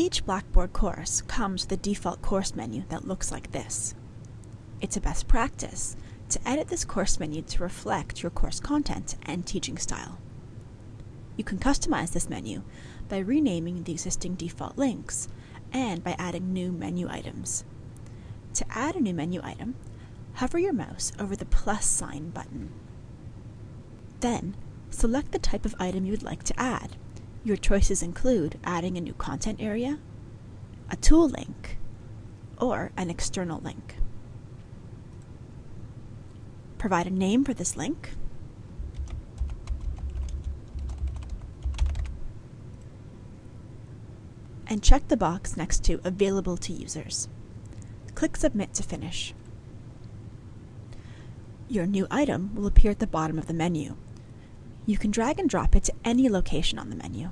Each Blackboard course comes with a default course menu that looks like this. It's a best practice to edit this course menu to reflect your course content and teaching style. You can customize this menu by renaming the existing default links and by adding new menu items. To add a new menu item, hover your mouse over the plus sign button. Then, select the type of item you would like to add. Your choices include adding a new content area, a tool link, or an external link. Provide a name for this link. And check the box next to Available to Users. Click Submit to finish. Your new item will appear at the bottom of the menu. You can drag and drop it to any location on the menu.